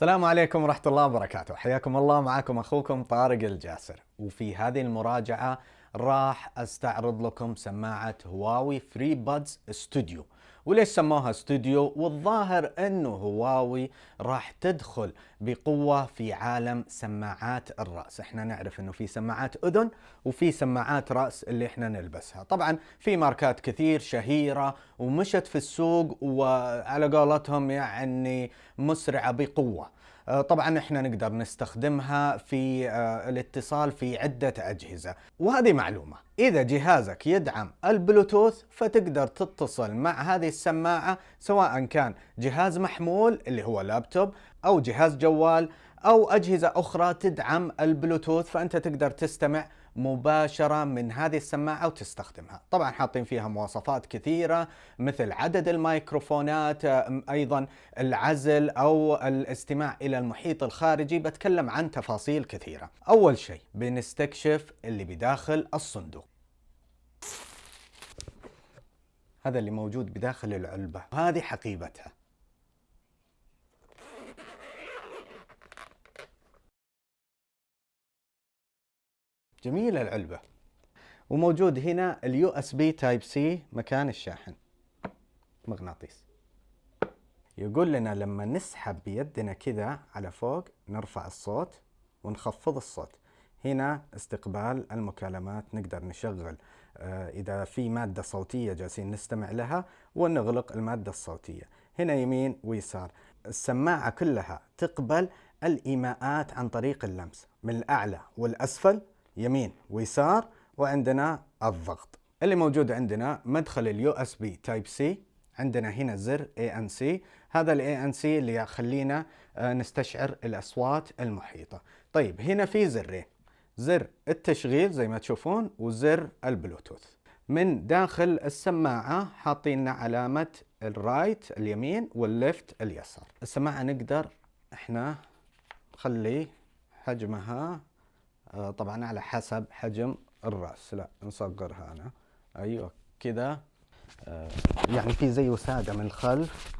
السلام عليكم ورحمة الله وبركاته. حياكم الله. معكم أخوكم طارق الجاسر. وفي هذه المراجعة راح أستعرض لكم سماعة هواوي FreeBuds Studio وليش سموها استوديو والظاهر انه هواوي راح تدخل بقوة في عالم سماعات الرأس. إحنا نعرف إنه في سماعات أذن وفي سماعات رأس اللي إحنا نلبسها. طبعا في ماركات كثير شهيرة ومشت في السوق وعلى قولتهم يعني مسرعة بقوة. طبعا إحنا نقدر نستخدمها في آه، الاتصال في عدة أجهزة وهذه معلومة. إذا جهازك يدعم البلوتوث فتقدر تتصل مع هذه السماعة سواء كان جهاز محمول اللي هو لابتوب أو جهاز جوال أو أجهزة أخرى تدعم البلوتوث فأنت تقدر تستمع مباشرة من هذه السماعة وتستخدمها. طبعا حاطين فيها مواصفات كثيرة مثل عدد الميكروفونات أيضا العزل أو الاستماع إلى المحيط الخارجي. بتكلم عن تفاصيل كثيرة. أول شيء بنستكشف اللي بداخل الصندوق. هذا اللي موجود بداخل العلبة. هذه حقيبتها. جميلة العلبة. وموجود هنا ال USB Type-C مكان الشاحن. مغناطيس. يقول لنا لما نسحب بيدنا كذا على فوق نرفع الصوت ونخفض الصوت. هنا استقبال المكالمات نقدر نشغل. آه، إذا في مادة صوتية جالسين نستمع لها ونغلق المادة الصوتية. هنا يمين ويسار. السماعة كلها تقبل الإيماءات عن طريق اللمس. من الأعلى والأسفل يمين ويسار وعندنا الضغط. اللي موجود عندنا مدخل ال USB Type-C عندنا هنا زر ANC هذا ال ANC اللي يخلينا آه، نستشعر الأصوات المحيطة. طيب هنا في زرين. زر التشغيل زي ما تشوفون وزر البلوتوث. من داخل السماعة حاطين علامة ال right اليمين وال left اليسار. السماعة نقدر إحنا نخلي حجمها طبعا على حسب حجم الرأس. لا نصغرها أنا. أيوه كذا آه، يعني في زي وسادة من الخلف.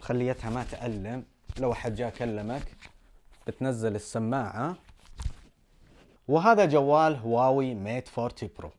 خليتها ما تألم. لو أحد جاء كلمك بتنزل السماعة. وهذا جوال هواوي Mate 40 Pro.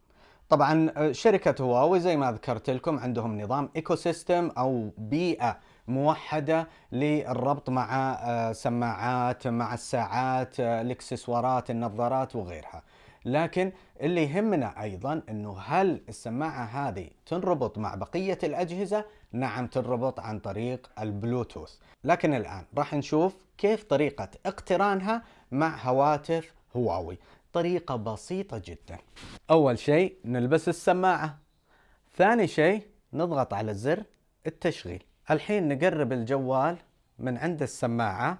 طبعا آه، شركة هواوي زي ما ذكرت لكم عندهم نظام ecosystem أو بيئة موحدة للربط مع آه، سماعات مع الساعات آه، الاكسسوارات النظارات وغيرها. لكن اللي يهمنا أيضا إنه هل السماعة هذه تنربط مع بقية الأجهزة؟ نعم تنربط عن طريق البلوتوث. لكن الآن راح نشوف كيف طريقة اقترانها مع هواتف هواوي. طريقة بسيطة جدا. أول شيء نلبس السماعة. ثاني شيء نضغط على زر التشغيل. الحين نقرب الجوال من عند السماعة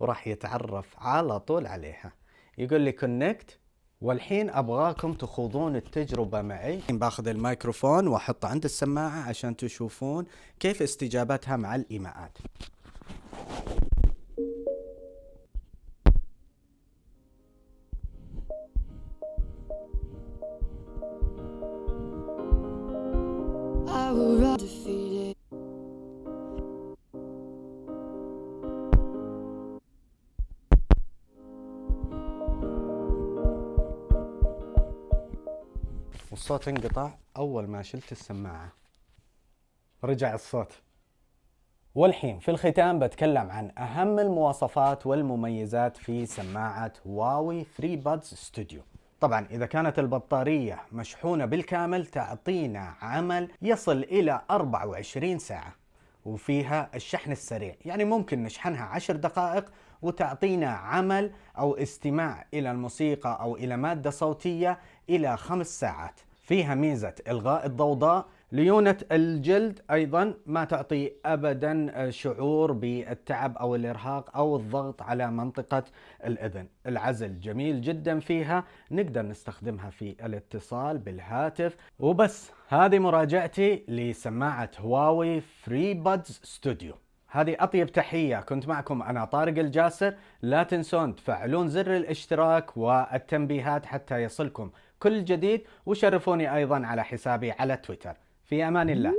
وراح يتعرف على طول عليها. يقول لي كونكت والحين أبغاكم تخوضون التجربة معي. باخذ الميكروفون وأحطه عند السماعة عشان تشوفون كيف استجابتها مع الإيماءات. I will defeated. والصوت انقطع أول ما شلت السماعة. رجع الصوت. والحين في الختام بتكلم عن أهم المواصفات والمميزات في سماعة هواوي FreeBuds Studio. طبعا إذا كانت البطارية مشحونة بالكامل تعطينا عمل يصل إلى 24 ساعة. وفيها الشحن السريع يعني ممكن نشحنها 10 دقائق وتعطينا عمل أو استماع إلى الموسيقى أو إلى مادة صوتية إلى خمس ساعات. فيها ميزة إلغاء الضوضاء ليونة الجلد أيضا ما تعطي أبدا شعور بالتعب أو الإرهاق أو الضغط على منطقة الأذن. العزل جميل جدا فيها نقدر نستخدمها في الاتصال بالهاتف. وبس هذه مراجعتي لسماعة هواوي FreeBuds Studio هذه أطيب تحية. كنت معكم أنا طارق الجاسر. لا تنسون تفعلون زر الاشتراك والتنبيهات حتى يصلكم كل جديد وشرفوني أيضا على حسابي على تويتر. في أمان الله.